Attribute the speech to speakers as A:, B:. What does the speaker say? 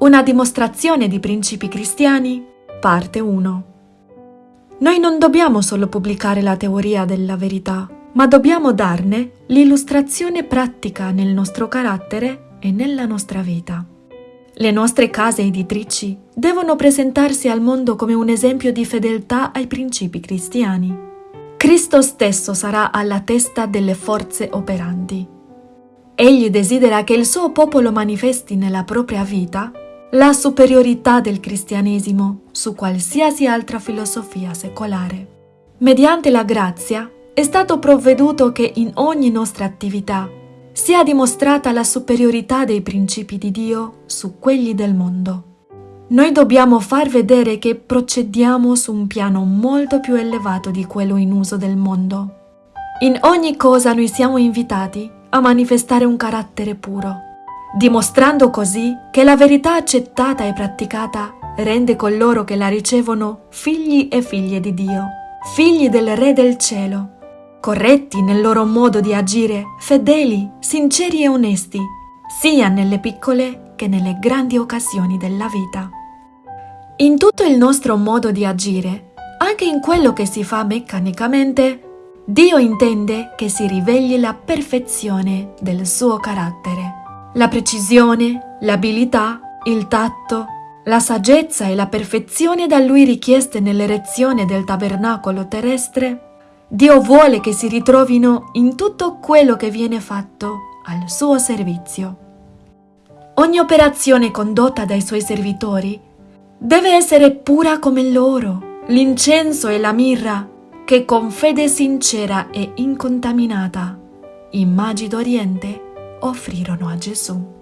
A: Una dimostrazione di principi cristiani, parte 1. Noi non dobbiamo solo pubblicare la teoria della verità, ma dobbiamo darne l'illustrazione pratica nel nostro carattere e nella nostra vita. Le nostre case editrici devono presentarsi al mondo come un esempio di fedeltà ai principi cristiani. Cristo stesso sarà alla testa delle forze operanti. Egli desidera che il suo popolo manifesti nella propria vita la superiorità del cristianesimo su qualsiasi altra filosofia secolare. Mediante la grazia è stato provveduto che in ogni nostra attività sia dimostrata la superiorità dei principi di Dio su quelli del mondo. Noi dobbiamo far vedere che procediamo su un piano molto più elevato di quello in uso del mondo. In ogni cosa noi siamo invitati a manifestare un carattere puro dimostrando così che la verità accettata e praticata rende coloro che la ricevono figli e figlie di Dio, figli del Re del cielo, corretti nel loro modo di agire, fedeli, sinceri e onesti, sia nelle piccole che nelle grandi occasioni della vita. In tutto il nostro modo di agire, anche in quello che si fa meccanicamente, Dio intende che si riveli la perfezione del suo carattere. La precisione, l'abilità, il tatto, la saggezza e la perfezione da lui richieste nell'erezione del tabernacolo terrestre, Dio vuole che si ritrovino in tutto quello che viene fatto al suo servizio. Ogni operazione condotta dai suoi servitori deve essere pura come l'oro, l'incenso e la mirra che con fede sincera e incontaminata, immagine d'Oriente, offrirono a Gesù.